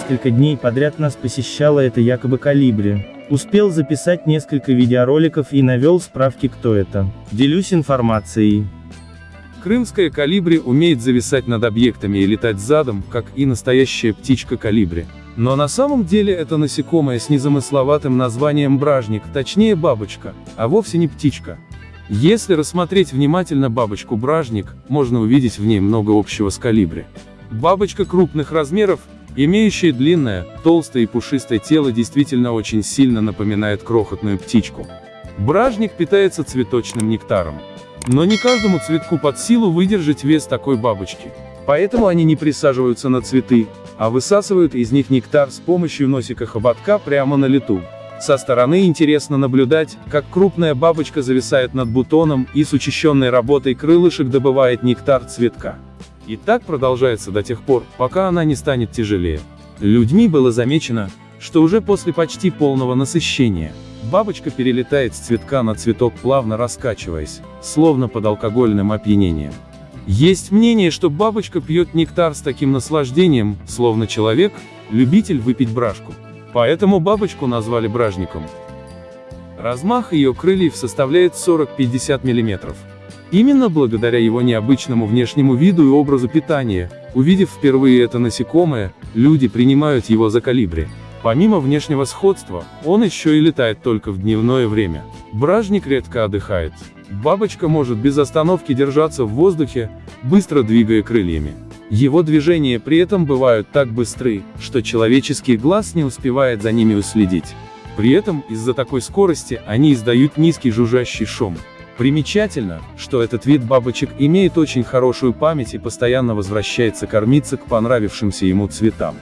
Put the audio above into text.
несколько дней подряд нас посещала это якобы калибри. Успел записать несколько видеороликов и навел справки кто это. Делюсь информацией. Крымская калибри умеет зависать над объектами и летать задом, как и настоящая птичка калибри. Но на самом деле это насекомое с незамысловатым названием бражник, точнее бабочка, а вовсе не птичка. Если рассмотреть внимательно бабочку-бражник, можно увидеть в ней много общего с калибри. Бабочка крупных размеров, имеющая длинное, толстое и пушистое тело действительно очень сильно напоминает крохотную птичку. Бражник питается цветочным нектаром. Но не каждому цветку под силу выдержать вес такой бабочки. Поэтому они не присаживаются на цветы, а высасывают из них нектар с помощью носика хоботка прямо на лету. Со стороны интересно наблюдать, как крупная бабочка зависает над бутоном и с учащенной работой крылышек добывает нектар цветка. И так продолжается до тех пор, пока она не станет тяжелее. Людьми было замечено, что уже после почти полного насыщения, бабочка перелетает с цветка на цветок плавно раскачиваясь, словно под алкогольным опьянением. Есть мнение, что бабочка пьет нектар с таким наслаждением, словно человек, любитель выпить брашку. Поэтому бабочку назвали бражником. Размах ее крыльев составляет 40-50 мм. Именно благодаря его необычному внешнему виду и образу питания, увидев впервые это насекомое, люди принимают его за калибри. Помимо внешнего сходства, он еще и летает только в дневное время. Бражник редко отдыхает. Бабочка может без остановки держаться в воздухе, быстро двигая крыльями. Его движения при этом бывают так быстры, что человеческий глаз не успевает за ними уследить. При этом, из-за такой скорости, они издают низкий жужжащий шум. Примечательно, что этот вид бабочек имеет очень хорошую память и постоянно возвращается кормиться к понравившимся ему цветам.